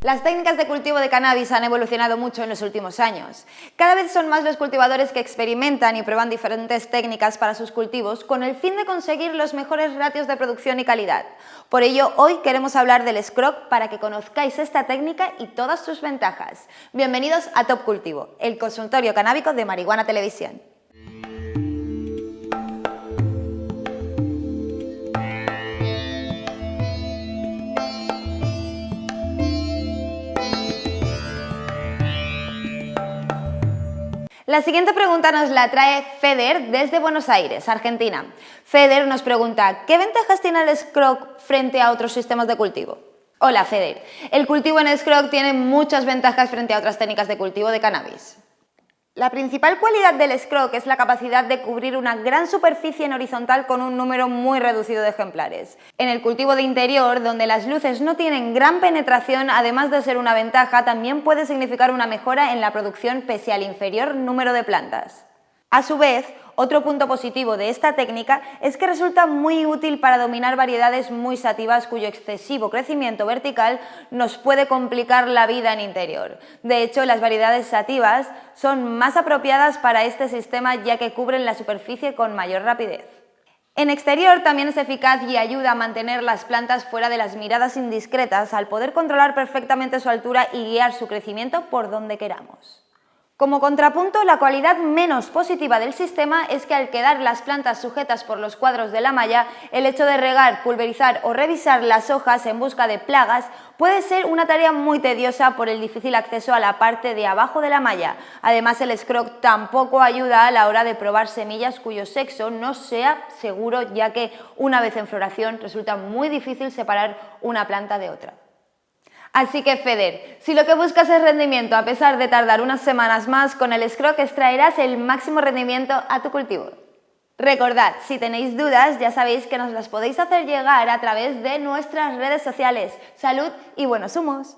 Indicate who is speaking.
Speaker 1: Las técnicas de cultivo de cannabis han evolucionado mucho en los últimos años. Cada vez son más los cultivadores que experimentan y prueban diferentes técnicas para sus cultivos con el fin de conseguir los mejores ratios de producción y calidad. Por ello, hoy queremos hablar del Scrog para que conozcáis esta técnica y todas sus ventajas. Bienvenidos a Top Cultivo, el consultorio canábico de Marihuana Televisión. La siguiente pregunta nos la trae Feder desde Buenos Aires, Argentina. Feder nos pregunta, ¿qué ventajas tiene el Scrog frente a otros sistemas de cultivo? Hola Feder, el cultivo en Scrog tiene muchas ventajas frente a otras técnicas de cultivo de cannabis. La principal cualidad del scroc es la capacidad de cubrir una gran superficie en horizontal con un número muy reducido de ejemplares. En el cultivo de interior, donde las luces no tienen gran penetración, además de ser una ventaja, también puede significar una mejora en la producción pese al inferior número de plantas. A su vez, otro punto positivo de esta técnica es que resulta muy útil para dominar variedades muy sativas cuyo excesivo crecimiento vertical nos puede complicar la vida en interior. De hecho, las variedades sativas son más apropiadas para este sistema ya que cubren la superficie con mayor rapidez. En exterior también es eficaz y ayuda a mantener las plantas fuera de las miradas indiscretas al poder controlar perfectamente su altura y guiar su crecimiento por donde queramos. Como contrapunto, la cualidad menos positiva del sistema es que al quedar las plantas sujetas por los cuadros de la malla, el hecho de regar, pulverizar o revisar las hojas en busca de plagas puede ser una tarea muy tediosa por el difícil acceso a la parte de abajo de la malla. Además, el scroc tampoco ayuda a la hora de probar semillas cuyo sexo no sea seguro, ya que una vez en floración resulta muy difícil separar una planta de otra. Así que Feder, si lo que buscas es rendimiento a pesar de tardar unas semanas más, con el Scroc extraerás el máximo rendimiento a tu cultivo. Recordad, si tenéis dudas ya sabéis que nos las podéis hacer llegar a través de nuestras redes sociales. Salud y buenos humos.